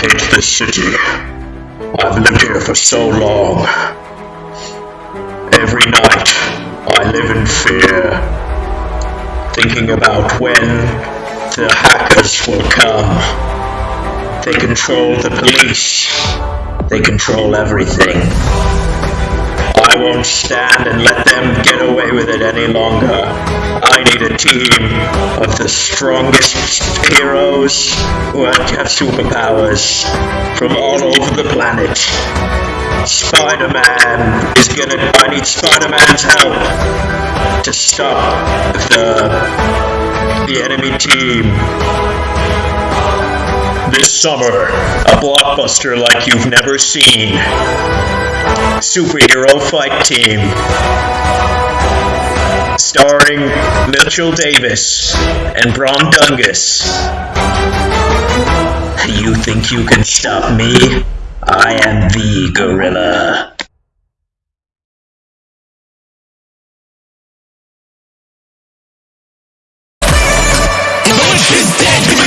hate this city. I've lived here for so long. Every night, I live in fear, thinking about when the hackers will come. They control the police. They control everything. I won't stand and let them get away with it any longer. Team of the strongest heroes who have superpowers from all over the planet. Spider-Man is gonna. I need Spider-Man's help to stop the the enemy team. This summer, a blockbuster like you've never seen. Superhero Fight Team. Starring Mitchell Davis and Brom Dungus. You think you can stop me? I am the gorilla. Dead!